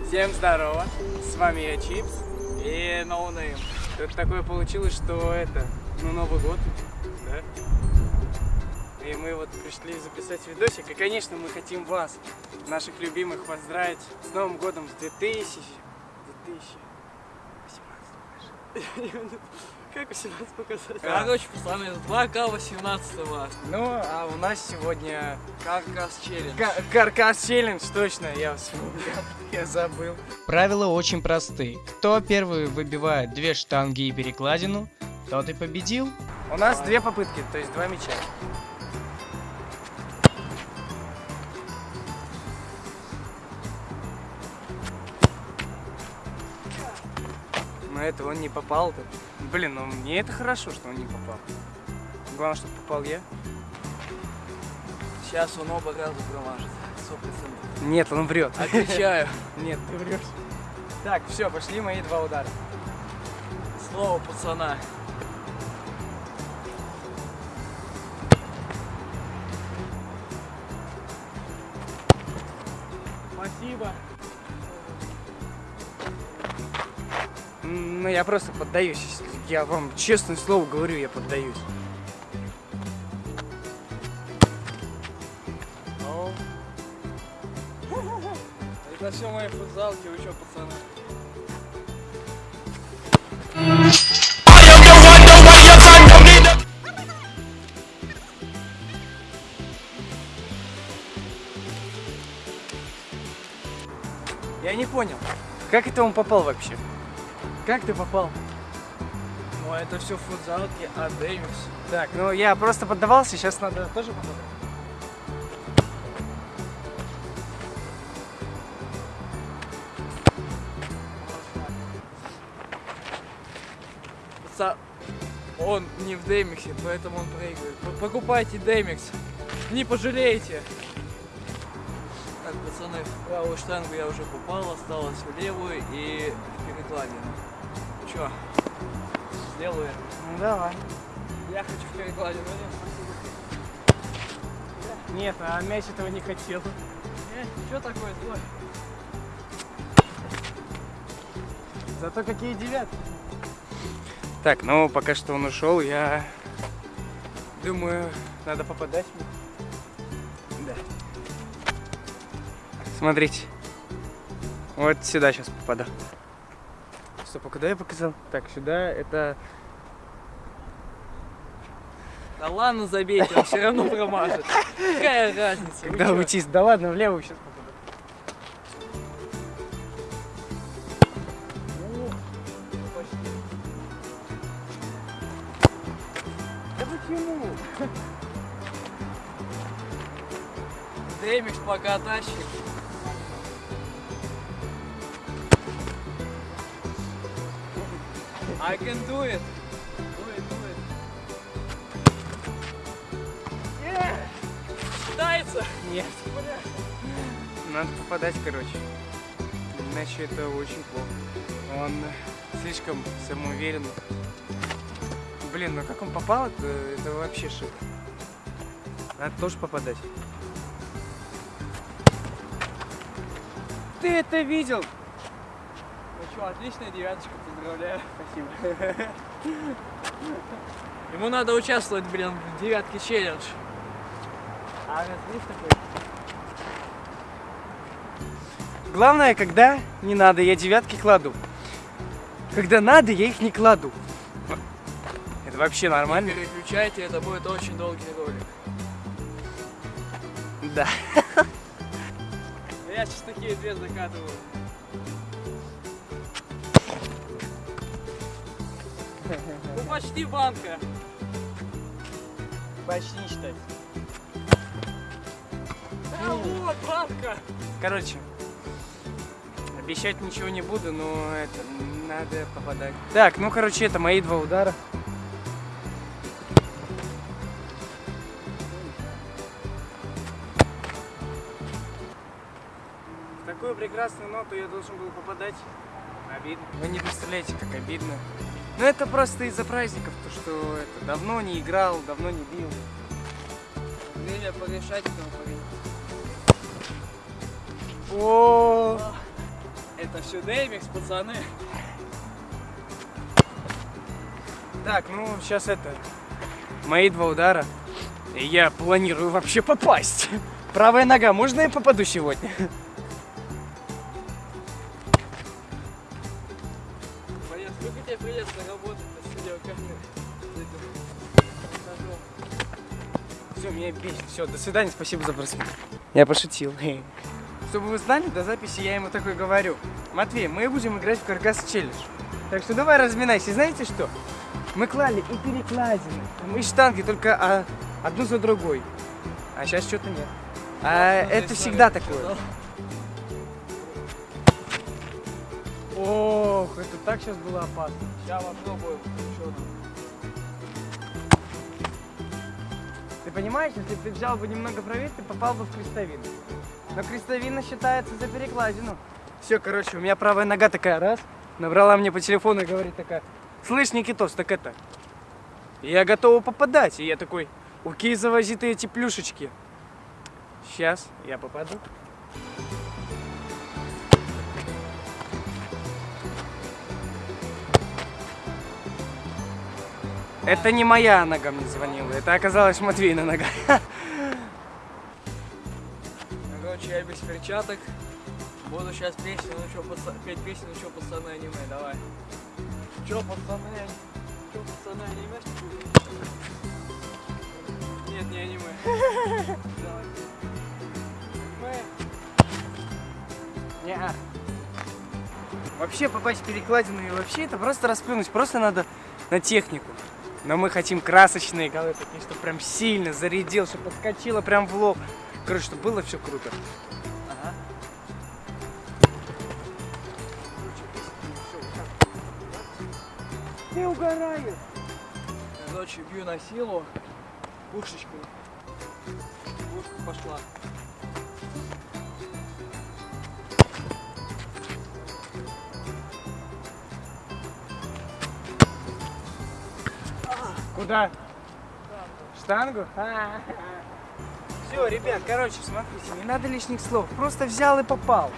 Всем здорово, с вами я Чипс и Ноунейм. Тут такое получилось, что это, ну Новый год, да? И мы вот пришли записать видосик, и конечно мы хотим вас, наших любимых, поздравить с Новым годом с 2000... 2018 Как 18 показать? Короче, пацаны, 2К 18 Ну, а у нас сегодня Каркас челлендж. Ка- Каркас челлендж, точно, я вспомнил, я забыл. Правила очень просты. Кто первый выбивает две штанги и перекладину, тот и победил. У нас две попытки, то есть два мяча. Но это он не попал. -то. Блин, ну мне это хорошо, что он не попал. Главное, чтобы попал я. Сейчас он оба раза промажет. 100%. Нет, он врет. Отвечаю. Нет, ты врешь. Так, все, пошли мои два удара. Слово пацана. Ну, я просто поддаюсь. Я вам честное слово говорю, я поддаюсь. Это все мои футзалки, вы что, пацаны? Я не понял, как это он попал вообще? Как ты попал? Ну, это все футзалки, а Дэвис. Так, ну я просто поддавался, сейчас надо тоже попадать. Паца- Он не в Демиксе, поэтому он проигрывает. Покупайте Демикс. Не пожалеете. Так, пацаны, в правую штангу я уже попал, осталось в левую и в перекладину. Чё? Сделаю. Ну давай. Я хочу в перекладину. Нет, а мяч этого не хотел. Э, чё такое злой? Зато какие девятки. Так, ну пока что он ушел, я думаю, надо попадать. мне. Да. Смотрите. Вот сюда сейчас попаду. Стоп, а куда я показал? Так, сюда это... Да ладно, забейте, он все равно промажет. Какая разница? Когда уйти? Да ладно, влево сейчас почему? Демикс пока тащит. I can do it. Do it, do it. Yeah. Считается. Нет. Надо попадать, короче. Иначе это очень плохо. Он слишком самоуверенный. Блин, ну как он попал, это, это вообще шик. Надо тоже попадать. Ты это видел? Что, отличная девяточка, поздравляю. Спасибо. Ему надо участвовать, блин, в девятке челлендж. А раз есть такой? Главное, когда не надо, я девятки кладу. Когда надо, я их не кладу. Это вообще нормально? Переключайте, это будет очень долгий ролик. Да. Я сейчас такие две закатываю. Ну почти банка. Почти не считать. А вот банка. Короче, обещать ничего не буду, но это надо попадать. Так, ну короче, это мои два удара. В такую прекрасную ноту я должен был попадать. Обидно. Вы не представляете, как обидно. Ну это просто из-за праздников, то что это давно не играл, давно не бил. Время порешать этому парень. О, Это все Демикс, пацаны. Так, ну сейчас это. Мои два удара. И я планирую вообще попасть. Правая нога, можно я попаду сегодня? Работать на видеокамере? Все, меня бесит. Все, до свидания, спасибо за просмотр. Я пошутил. Чтобы вы знали, до записи я ему такой говорю. Матвей, мы будем играть в каркас челлендж. Так что давай разминайся. И Знаете что? Мы клали и перекладины, и штанги, только а, одну за другой. А сейчас что-то нет. А, это всегда такое. Ох, это так сейчас было опасно. Сейчас попробуем. Что там? Ты понимаешь, если ты взял бы немного правее, ты попал бы в крестовину. Но крестовина считается за перекладину. Все, короче, у меня правая нога такая, раз, набрала мне по телефону и говорит такая, слышь, Никитос, так это, я готова попадать. И я такой, окей, завози ты эти плюшечки. Сейчас я попаду. Это не моя нога мне звонила, это оказалась Матвейна нога. Короче, я без перчаток. Буду сейчас песню, ну что, паца... петь песню, ну что, пацаны, аниме, давай. Чё, пацаны, чё, пацаны, аниме, что? Нет, не аниме. Давай. Аниме. Неа. Вообще попасть в перекладину и вообще это просто расплюнуть, просто надо на технику. Но мы хотим красочные голы, такие, чтобы прям сильно зарядил, чтобы подскочило прям в лоб. Короче, чтобы было все круто. Ага. Ты угораешь. Короче, бью на силу. Пушечку. Пушка пошла. Куда? Штангу? Все, ребят, короче, смотрите, не надо лишних слов. Просто взял и попал.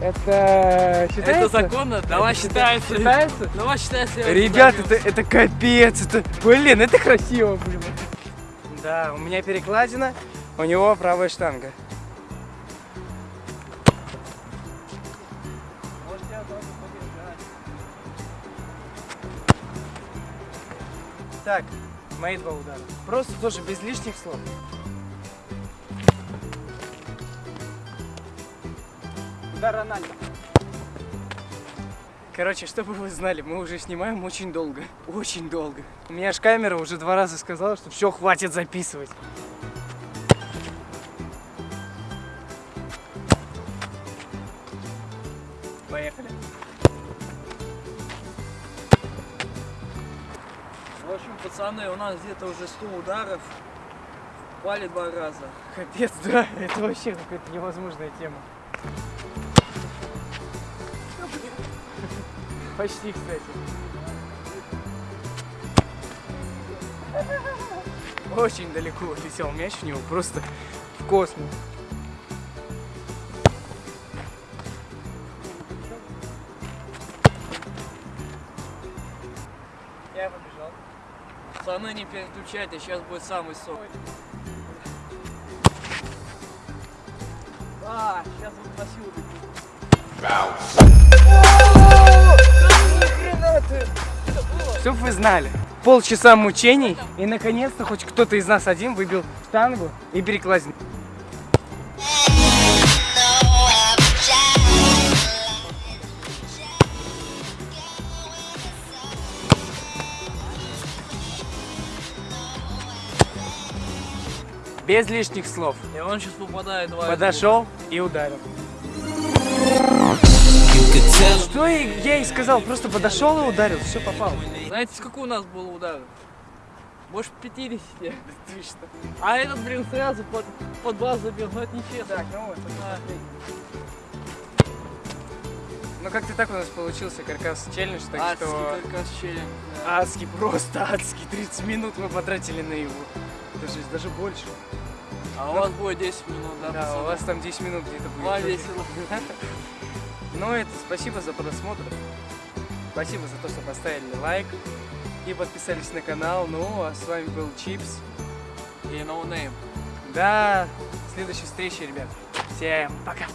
Это считается? Это законно? Давай Это считается. Считается? Давай считается. Ребят, это, это капец, это, блин, это красиво, блин. Да, у меня перекладина, у него правая штанга. Так, мои два удара. Просто тоже без лишних слов. Удар Рональдо. Короче, чтобы вы знали, мы уже снимаем очень долго. Очень долго. У меня аж камера уже два раза сказала, что все, хватит записывать. Пацаны, у нас где-то уже 100 ударов. Пали два раза. Капец, да, это вообще какая-то невозможная тема. Почти, кстати. Очень далеко летел мяч у него, просто в космос. Пацаны, не переключайте, сейчас будет самый сок. А, сейчас вот силу бегу. Чтоб вы знали, полчаса мучений, и наконец-то хоть кто-то из нас один выбил штангу и перекладину. Без лишних слов. И он сейчас попадает из Подошел и ударил. Что я и сказал, просто подошел и ударил, все попал. двух. Знаете, сколько у нас было ударов? Больше 50. Ты что? А этот, блин, сразу под, под базу забил, ну это нечестно. Так, ну вот, А, Ну как-то так у нас получился каркас челлендж, так адский что каркас челлендж. да. адский, просто адский. 30 минут мы потратили на его. Даже, даже больше. А у вас будет 10 минут, да, Да, у вас там 10 минут где-то будет. Вам весело. Ну, это спасибо за просмотр. Спасибо за то, что поставили лайк и подписались на канал. Ну, а с вами был Чипс. И no name. До следующей встречи, ребят. Всем пока.